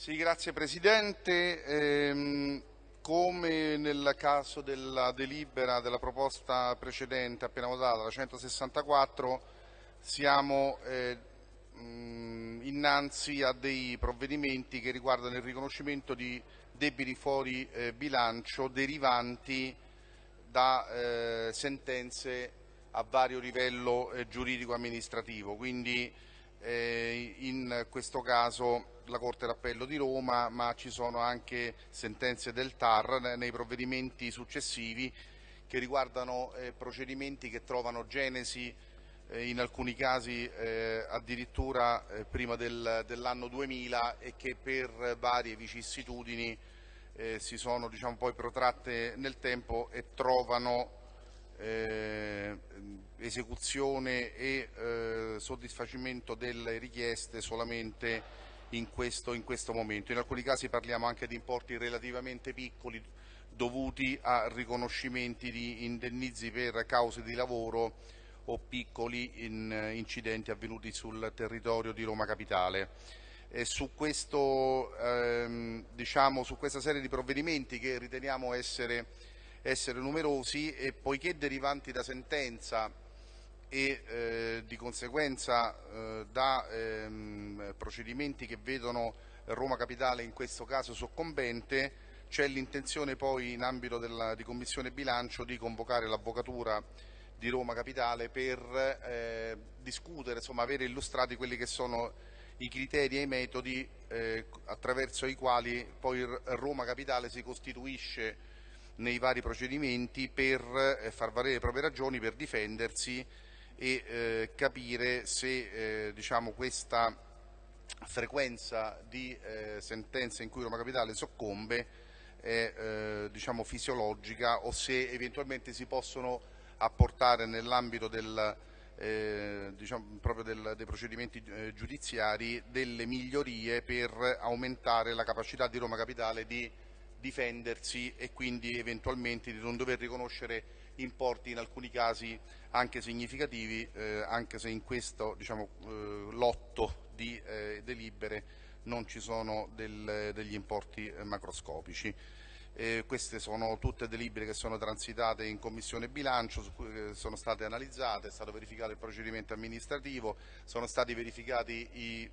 Sì, grazie Presidente. Ehm, come nel caso della delibera della proposta precedente appena votata, la 164, siamo eh, mh, innanzi a dei provvedimenti che riguardano il riconoscimento di debiti fuori eh, bilancio derivanti da eh, sentenze a vario livello eh, giuridico-amministrativo. Quindi eh, in questo caso la Corte d'Appello di Roma, ma ci sono anche sentenze del TAR nei provvedimenti successivi che riguardano eh, procedimenti che trovano genesi eh, in alcuni casi eh, addirittura eh, prima del, dell'anno 2000 e che per varie vicissitudini eh, si sono diciamo, poi protratte nel tempo e trovano eh, esecuzione e eh, soddisfacimento delle richieste solamente in questo, in questo momento. In alcuni casi parliamo anche di importi relativamente piccoli dovuti a riconoscimenti di indennizi per cause di lavoro o piccoli in, incidenti avvenuti sul territorio di Roma Capitale. Su, questo, ehm, diciamo, su, questa serie di provvedimenti che riteniamo essere, essere numerosi e poiché derivanti da sentenza e eh, di conseguenza eh, da ehm, procedimenti che vedono Roma Capitale in questo caso soccombente c'è l'intenzione poi in ambito della, di Commissione Bilancio di convocare l'Avvocatura di Roma Capitale per eh, discutere, insomma avere illustrati quelli che sono i criteri e i metodi eh, attraverso i quali poi Roma Capitale si costituisce nei vari procedimenti per eh, far valere le proprie ragioni, per difendersi e eh, capire se eh, diciamo, questa frequenza di eh, sentenze in cui Roma Capitale soccombe è eh, diciamo, fisiologica o se eventualmente si possono apportare nell'ambito del, eh, diciamo, dei procedimenti eh, giudiziari delle migliorie per aumentare la capacità di Roma Capitale di difendersi e quindi eventualmente di non dover riconoscere importi in alcuni casi anche significativi, eh, anche se in questo diciamo, eh, lotto di eh, delibere non ci sono del, degli importi eh, macroscopici. Eh, queste sono tutte delibere che sono transitate in Commissione Bilancio, eh, sono state analizzate, è stato verificato il procedimento amministrativo, sono stati verificati i,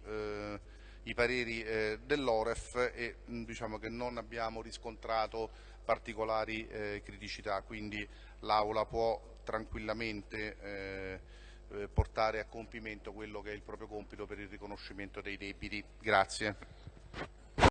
i pareri dell'Oref e mh, diciamo che non abbiamo riscontrato particolari criticità, quindi l'Aula può tranquillamente eh, eh, portare a compimento quello che è il proprio compito per il riconoscimento dei debiti. Grazie.